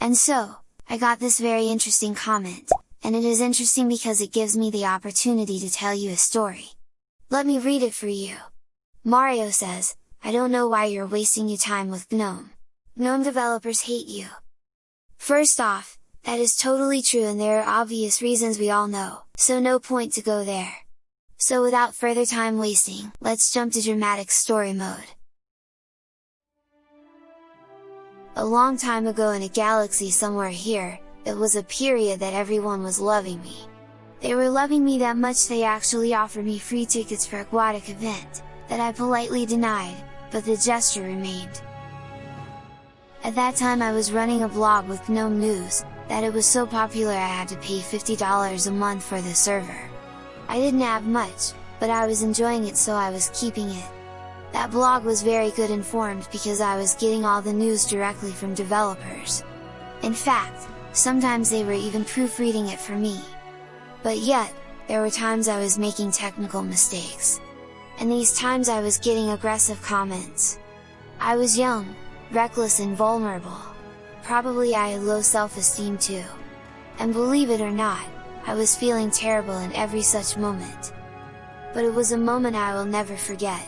And so, I got this very interesting comment, and it is interesting because it gives me the opportunity to tell you a story. Let me read it for you. Mario says, I don't know why you're wasting your time with GNOME. GNOME developers hate you. First off, that is totally true and there are obvious reasons we all know, so no point to go there. So without further time wasting, let's jump to dramatic story mode. A long time ago in a galaxy somewhere here, it was a period that everyone was loving me. They were loving me that much they actually offered me free tickets for aquatic event, that I politely denied, but the gesture remained. At that time I was running a blog with GNOME News, that it was so popular I had to pay $50 a month for the server. I didn't have much, but I was enjoying it so I was keeping it. That blog was very good informed because I was getting all the news directly from developers. In fact, sometimes they were even proofreading it for me. But yet, there were times I was making technical mistakes. And these times I was getting aggressive comments. I was young, reckless and vulnerable. Probably I had low self-esteem too. And believe it or not, I was feeling terrible in every such moment. But it was a moment I will never forget.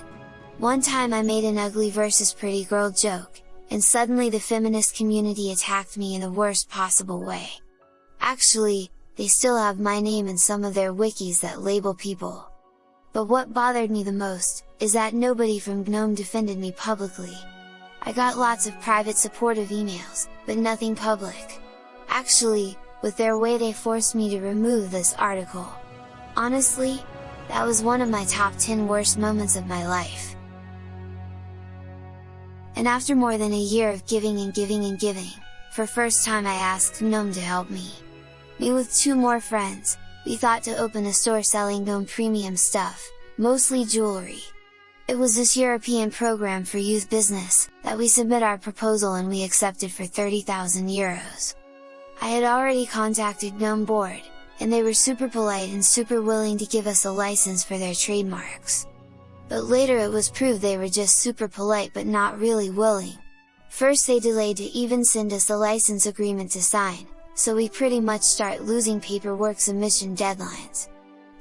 One time I made an ugly versus pretty girl joke, and suddenly the feminist community attacked me in the worst possible way. Actually, they still have my name in some of their wikis that label people. But what bothered me the most, is that nobody from GNOME defended me publicly. I got lots of private supportive emails, but nothing public. Actually, with their way they forced me to remove this article. Honestly, that was one of my top 10 worst moments of my life and after more than a year of giving and giving and giving, for first time I asked GNOME to help me. Me with two more friends, we thought to open a store selling GNOME premium stuff, mostly jewelry. It was this European program for youth business, that we submit our proposal and we accepted for 30,000 euros. I had already contacted GNOME board, and they were super polite and super willing to give us a license for their trademarks but later it was proved they were just super polite but not really willing. First they delayed to even send us a license agreement to sign, so we pretty much start losing paperwork submission deadlines.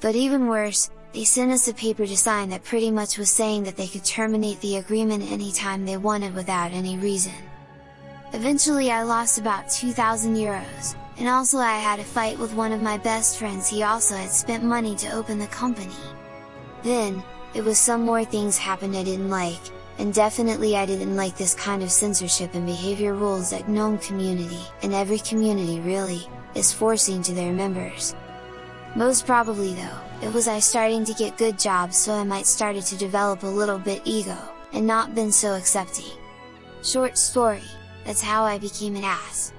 But even worse, they sent us a paper to sign that pretty much was saying that they could terminate the agreement anytime they wanted without any reason. Eventually I lost about 2000 euros, and also I had a fight with one of my best friends he also had spent money to open the company. Then, it was some more things happened I didn't like, and definitely I didn't like this kind of censorship and behavior rules that GNOME community, and every community really, is forcing to their members. Most probably though, it was I starting to get good jobs so I might started to develop a little bit ego, and not been so accepting. Short story, that's how I became an ass.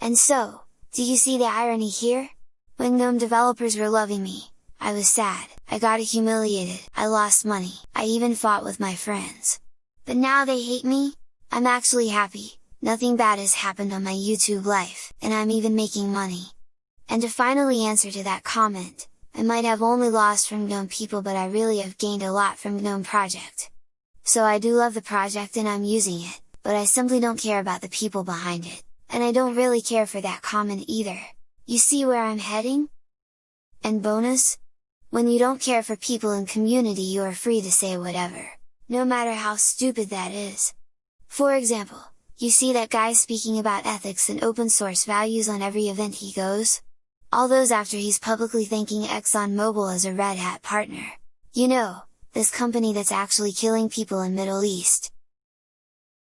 And so, do you see the irony here? When GNOME developers were loving me, I was sad, I got humiliated, I lost money, I even fought with my friends. But now they hate me? I'm actually happy, nothing bad has happened on my YouTube life, and I'm even making money. And to finally answer to that comment, I might have only lost from GNOME people but I really have gained a lot from GNOME project. So I do love the project and I'm using it, but I simply don't care about the people behind it, and I don't really care for that comment either. You see where I'm heading? And bonus, when you don't care for people in community you are free to say whatever, no matter how stupid that is. For example, you see that guy speaking about ethics and open source values on every event he goes? All those after he's publicly thanking ExxonMobil as a Red Hat partner. You know, this company that's actually killing people in Middle East.